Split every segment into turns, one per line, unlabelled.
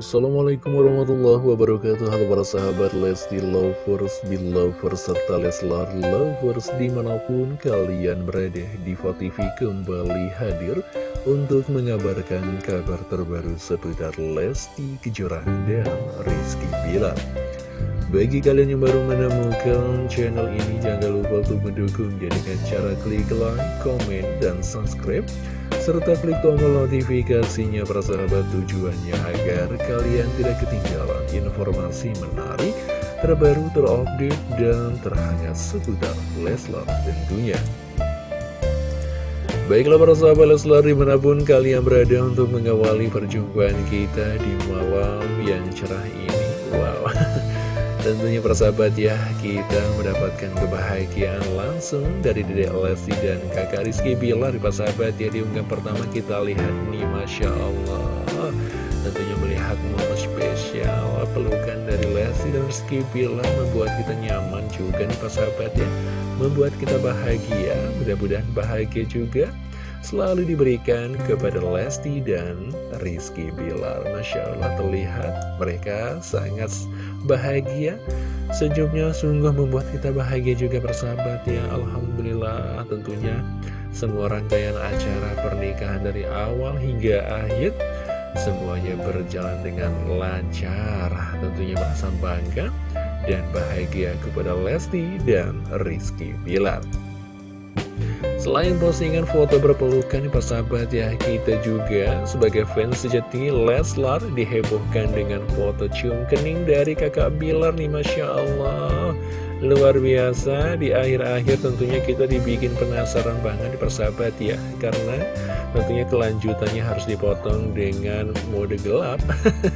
Assalamualaikum warahmatullahi wabarakatuh. Halo para sahabat Lesti Lovers, Belovers, serta Leslar Lovers Di mana pun kalian berada Diva TV kembali hadir Untuk mengabarkan kabar terbaru seputar Lesti Kejora dan Rizky Bilar bagi kalian yang baru menemukan channel ini, jangan lupa untuk mendukung dengan cara klik like, komen, dan subscribe serta klik tombol notifikasinya para tujuannya agar kalian tidak ketinggalan informasi menarik, terbaru, terupdate, dan terhangat seputar Leslar tentunya. Baiklah para sahabat Leslar di mana pun kalian berada untuk mengawali perjumpaan kita di malam yang cerah ini. Wow, Tentunya persahabat ya, kita mendapatkan kebahagiaan langsung dari Dede Lesti dan kakak Rizky Bilar. Persahabat ya Di unggahan pertama kita lihat nih, Masya Allah. Tentunya melihat momen spesial pelukan dari Lesti dan Rizky Bilar membuat kita nyaman juga nih persahabat ya. Membuat kita bahagia, mudah-mudahan bahagia juga selalu diberikan kepada Lesti dan Rizky Bilar. Masya Allah terlihat mereka sangat bahagia. Senyumnya sungguh membuat kita bahagia juga bersahabat ya. Alhamdulillah tentunya semua rangkaian acara pernikahan dari awal hingga akhir semuanya berjalan dengan lancar. Tentunya merasa bangga dan bahagia kepada Lesti dan Rizky Bilar. Selain postingan foto berpelukan persahabat ya Kita juga sebagai fans sejati Leslar dihebohkan dengan foto cium kening dari kakak Bilar nih Masya Allah. Luar biasa di akhir-akhir tentunya kita dibikin penasaran banget persahabat ya Karena tentunya kelanjutannya harus dipotong dengan mode gelap.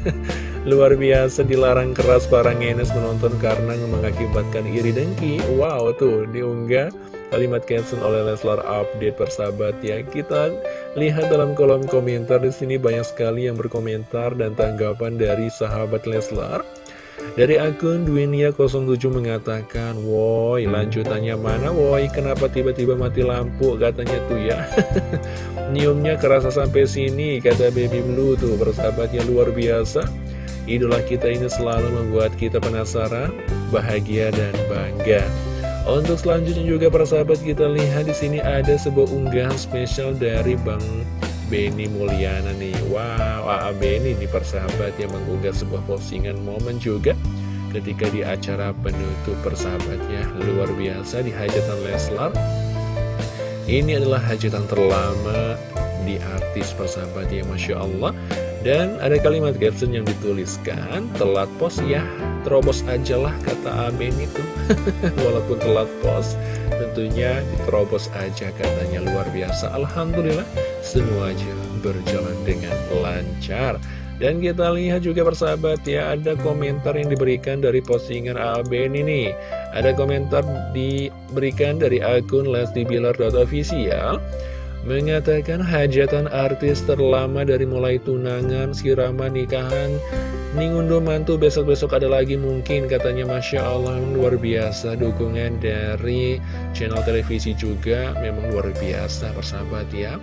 Luar biasa dilarang keras para ngenes menonton karena mengakibatkan iri dengki. Wow tuh diunggah kalimat caption oleh Leslar Update persahabat ya. Kita lihat dalam kolom komentar di sini banyak sekali yang berkomentar dan tanggapan dari sahabat Leslar. Dari akun Duinia07 mengatakan, Woi, lanjutannya mana woi? Kenapa tiba-tiba mati lampu? Katanya tuh ya. Nyiumnya kerasa sampai sini, kata Baby Blue tuh, persahabatnya luar biasa. Idola kita ini selalu membuat kita penasaran, bahagia, dan bangga. Untuk selanjutnya juga para sahabat kita lihat di sini ada sebuah unggahan spesial dari Bang Benny Mulyana nih. Wow, AA Benny nih persahabat yang mengunggah sebuah postingan momen juga ketika di acara penutup persahabatnya luar biasa di hajatan Leslar. Ini adalah hajatan terlama di artis persahabat ya Masya Allah dan ada kalimat caption yang dituliskan, telat pos ya, terobos aja lah kata Amin itu. Walaupun telat pos, tentunya diterobos aja katanya luar biasa. Alhamdulillah, semua aja berjalan dengan lancar. Dan kita lihat juga persahabat ya, ada komentar yang diberikan dari postingan ABN ini. Ada komentar diberikan dari akun lestibilar.official. Mengatakan hajatan artis terlama dari mulai tunangan, sirama, nikahan, Ningundo mantu besok-besok ada lagi mungkin katanya Masya Allah luar biasa dukungan dari channel televisi juga memang luar biasa persahabat ya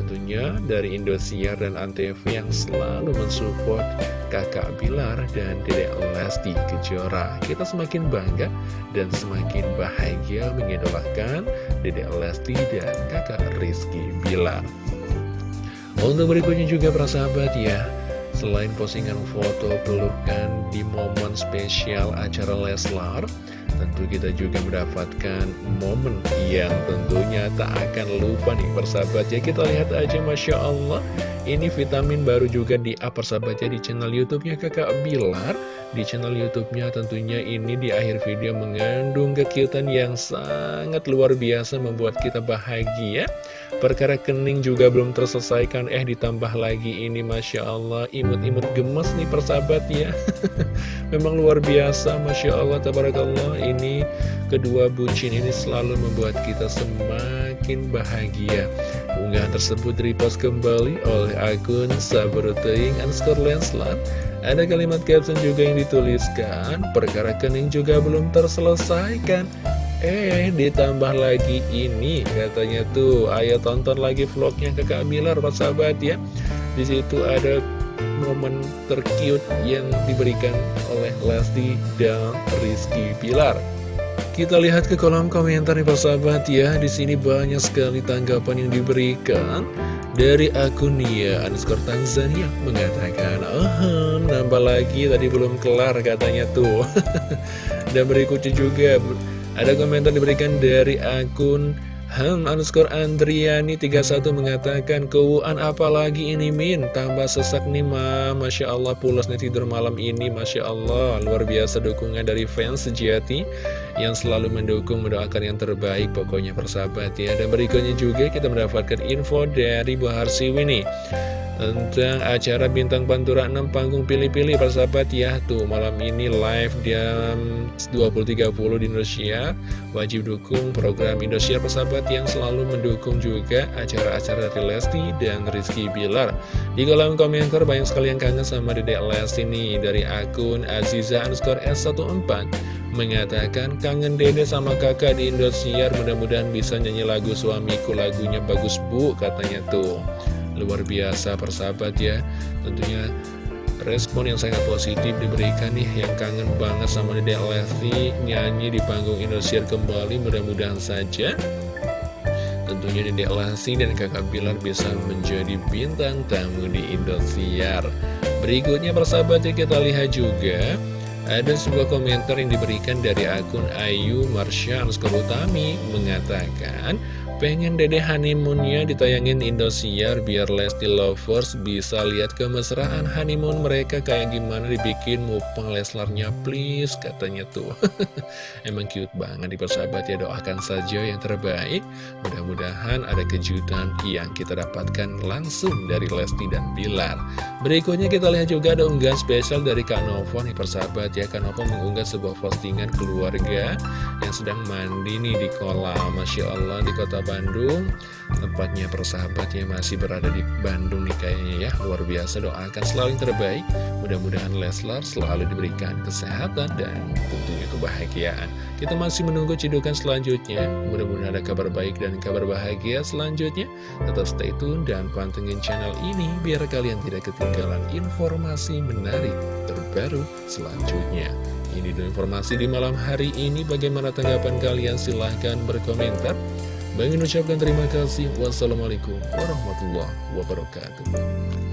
tentunya dari Indosiar dan Antv yang selalu mensupport kakak Bilar dan dedek Lesti Kejora. Kita semakin bangga dan semakin bahagia mengidolakan dedek Lesti dan kakak Rizky Bilar. Untuk berikutnya juga para sahabat ya, selain postingan foto pelukan di momen spesial acara Leslar, tentu kita juga mendapatkan momen yang tentunya tak akan lupa nih persahabat. Ya kita lihat aja Masya Allah. Ini vitamin baru juga di apa persahabat ya di channel youtube-nya kakak Bilar. Di channel youtube-nya tentunya ini di akhir video mengandung kekiutan yang sangat luar biasa membuat kita bahagia. Perkara kening juga belum terselesaikan. Eh ditambah lagi ini Masya Allah. Imut-imut gemes nih persahabat ya. Memang luar biasa Masya Allah Tabarakallah ini kedua bucin ini selalu membuat kita semakin bahagia. Unggahan tersebut repost kembali oleh akun Sabroteing underscore Lenslat. Ada kalimat caption juga yang dituliskan, perkara kening juga belum terselesaikan. Eh, ditambah lagi ini, katanya tuh, ayo tonton lagi vlognya ke Kak Milar, sahabat ya. Di situ ada momen tercute yang diberikan oleh Lesti dan Rizky Pilar. Kita lihat ke kolom komentar nih persahabat ya. Di sini banyak sekali tanggapan yang diberikan dari akun Nia underscore Tanzania mengatakan, oh nambah lagi tadi belum kelar katanya tuh. Dan berikutnya juga ada komentar diberikan dari akun Ham underscore Andriani 31 mengatakan Keuan apalagi ini Min? Tambah sesak nih ma. Masya Allah pulasnya tidur malam ini Masya Allah. Luar biasa dukungan dari fans sejati Yang selalu mendukung mendoakan yang terbaik Pokoknya persahabat ya. Dan berikutnya juga kita mendapatkan info dari Bu Harsiwi nih tentang acara Bintang Pantura 6 panggung pilih-pilih persahabat ya. Tuh malam ini live jam 20.30 di Indonesia. Wajib dukung program Indosiar persahabat yang selalu mendukung juga acara-acara dari Lesti dan Rizky Bilar. Di kolom komentar banyak sekali yang kangen sama Dedek Lesti nih dari akun Aziza underscore S14 mengatakan kangen dede sama kakak di Indosiar mudah-mudahan bisa nyanyi lagu suamiku lagunya bagus bu katanya tuh luar biasa persahabat ya. Tentunya respon yang sangat positif diberikan nih yang kangen banget sama Dede Lesti nyanyi di panggung Indosiar kembali mudah-mudahan saja. Tentunya Dede Lesti dan kakak Bilar bisa menjadi bintang tamu di Indosiar. Berikutnya persahabat ya kita lihat juga ada sebuah komentar yang diberikan dari akun Ayu Marsha Utami mengatakan Pengen dede honeymoonnya ditayangin Indosiar biar Lesti Lovers bisa lihat kemesraan honeymoon mereka kayak gimana dibikin mupeng Leslarnya please katanya tuh. Emang cute banget di persahabat ya doakan saja yang terbaik. Mudah-mudahan ada kejutan yang kita dapatkan langsung dari Lesti dan Bilar. Berikutnya kita lihat juga ada unggahan spesial dari Kak Novo nih persahabat ya. Kak Novo mengunggah sebuah postingan keluarga yang sedang mandi nih di kolam. Masya Allah di kota Bandung. Tempatnya persahabatnya masih berada di Bandung nih kayaknya ya. Luar biasa doakan selalu yang terbaik. Mudah-mudahan Leslar selalu diberikan kesehatan dan tentunya kebahagiaan. Kita masih menunggu cidukan selanjutnya. Mudah-mudahan ada kabar baik dan kabar bahagia selanjutnya. Tetap stay tune dan pantengin channel ini Biar kalian tidak ketinggalan informasi menarik terbaru selanjutnya. Ini dulu informasi di malam hari ini. Bagaimana tanggapan kalian? Silahkan berkomentar. Bang ucapkan terima kasih. Wassalamualaikum warahmatullahi wabarakatuh.